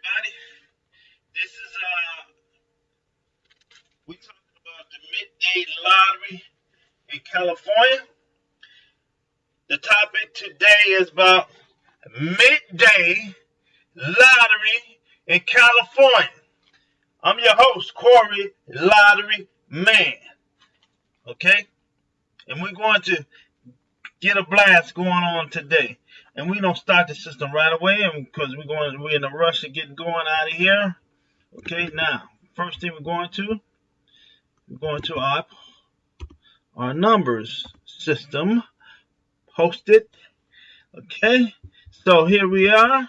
everybody. This is uh we talking about the midday lottery in California. The topic today is about midday lottery in California. I'm your host, Corey Lottery Man. Okay? And we're going to get a blast going on today. And we don't start the system right away because we're going we're in a rush to get going out of here. Okay, now first thing we're going to we're going to our our numbers system posted. Okay, so here we are.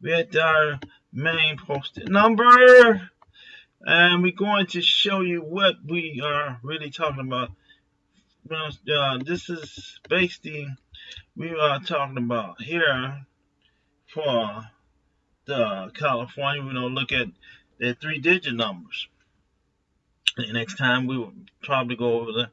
We at our main posted number, and we're going to show you what we are really talking about. Uh, this is basically we are talking about here for the California. We're gonna look at the three-digit numbers. The next time we will probably go over the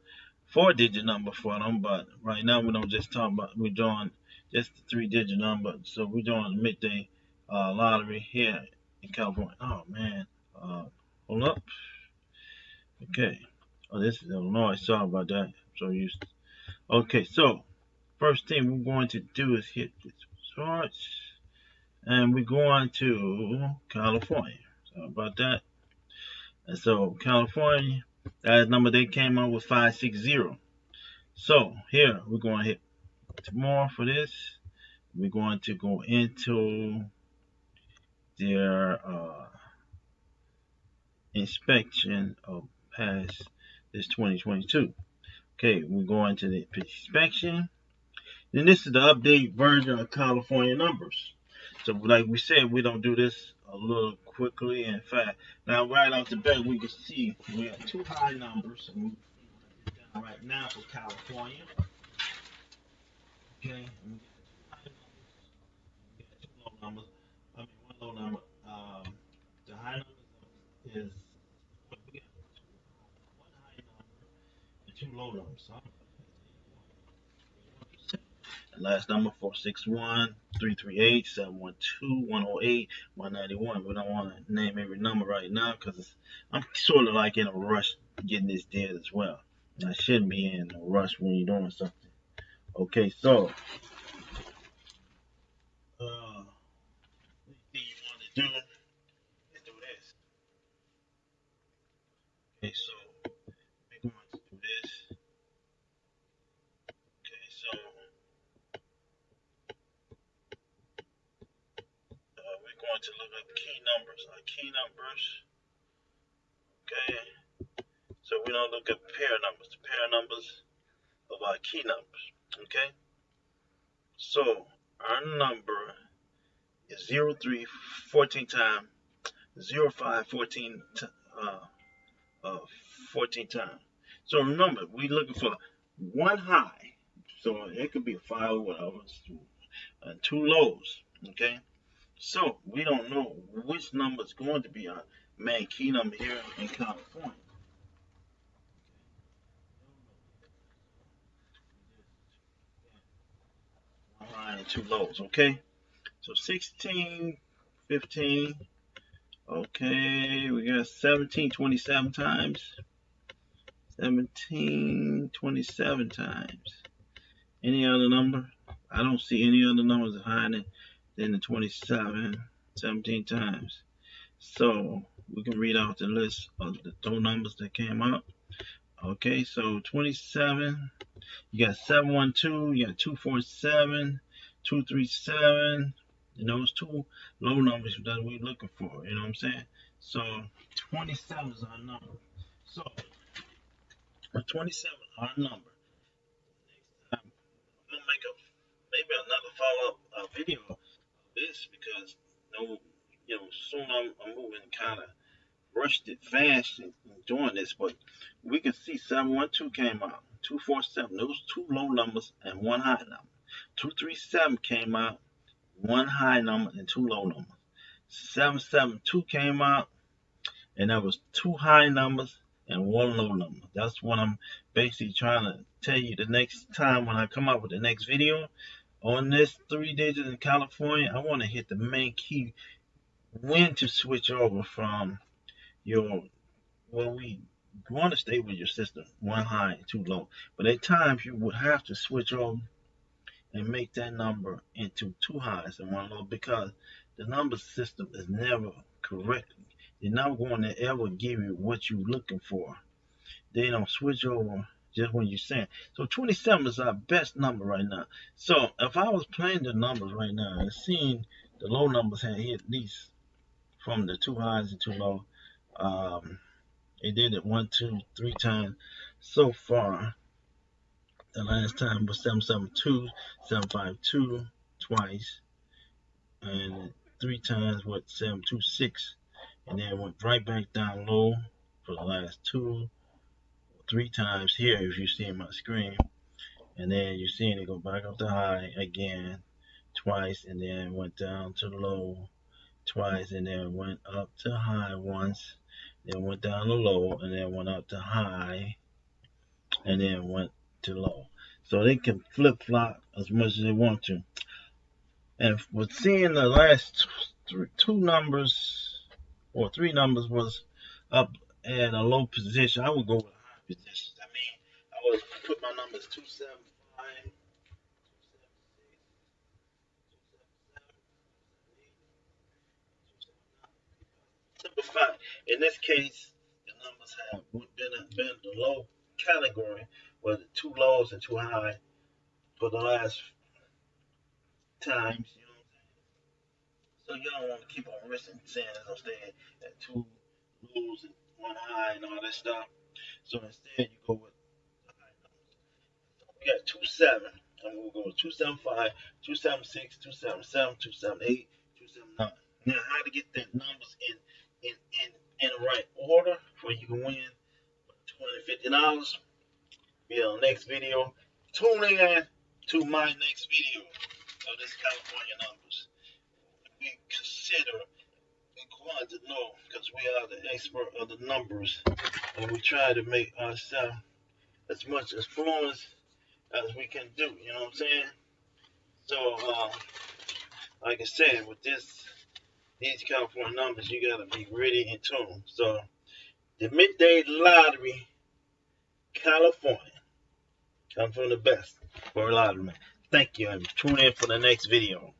four-digit number for them, but right now we don't just talk about we're doing just the three-digit number. So we're doing the midday uh, lottery here in California. Oh man, uh, hold up. Okay. Oh, this is Illinois. Sorry about that. I'm so used. To... Okay, so first thing we're going to do is hit this search and we're going to California. So about that. And so California, that number they came up with 560. So here we're going to hit more for this. We're going to go into their uh, inspection of past this 2022. Okay, we're going to the inspection then this is the update version of California numbers. So like we said, we don't do this a little quickly. In fact, now right off the bat, we can see we have two high numbers. right now for California. Okay. two low numbers. I mean, one low number. Um, the high number is one high number and two low numbers. So Last number 461 338 712 108 191. We don't want to name every number right now because I'm sort of like in a rush getting this dead as well. I shouldn't be in a rush when you're doing something. Okay, so uh, what you want to do is do this. Okay, so going to look up key numbers. Our key numbers. Okay. So we don't look at pair numbers. The pair numbers of our key numbers. Okay. So our number is 03 14 times 05 14 uh, uh, 14 times. So remember, we're looking for one high. So it could be a five or whatever. And two lows. Okay. So we don't know which number is going to be our main key number here in California. One high and two lows, okay? So 16, 15, okay, we got 17, 27 times. 17, 27 times. Any other number? I don't see any other numbers higher than then the 27, 17 times. So we can read out the list of the total numbers that came up. Okay, so 27, you got 712, you got 247, 237, and those two low numbers that we're looking for, you know what I'm saying? So 27 is our number. So 27 our number. Next time, I'm gonna make a maybe another follow-up uh, video this because you know, you know, soon I'm, I'm moving kind of rushed it fast and doing this, but we can see 712 came out, 247, those two low numbers and one high number. 237 came out, one high number and two low numbers. 772 came out, and that was two high numbers and one low number. That's what I'm basically trying to tell you the next time when I come out with the next video on this three digits in California, I want to hit the main key. When to switch over from your well we want to stay with your system one high and two low. But at times you would have to switch over and make that number into two highs and one low because the number system is never correct. They're not going to ever give you what you're looking for. They don't switch over just when you send. So 27 is our best number right now. So if I was playing the numbers right now and seeing the low numbers had hit least from the two highs and two low, um, it did it one, two, three times so far. The last time was 772, 752 twice, and three times what 726, and then went right back down low for the last two, three times here if you see my screen. And then you're seeing it go back up to high again twice and then went down to low twice and then went up to high once then went down to low and then went up to high and then went to low. So they can flip-flop as much as they want to. And with seeing the last two numbers or three numbers was up at a low position I would go with. I mean, I was put my numbers 275, 277, 278, 279. Simplify. In this case, the numbers have been, been the low category, where the two lows and two high for the last times. You know? So you don't want to keep on risking saying I'm staying at two lows and one high and all that stuff. So instead, you go with the high numbers. we got 2 7. And we'll go with 275, 276, 277, 278, 279. Now, how to get the numbers in in in in the right order for you can win 20 dollars. Be on the next video. Tune in to my next video of this California numbers. We consider want to know because we are the expert of the numbers and we try to make ourselves as much as fluent as we can do. You know what I'm saying? So, uh, like I said, with this, these California numbers, you gotta be really in tune. So, the midday lottery, California, come from the best for a lottery. Thank you, and tune in for the next video.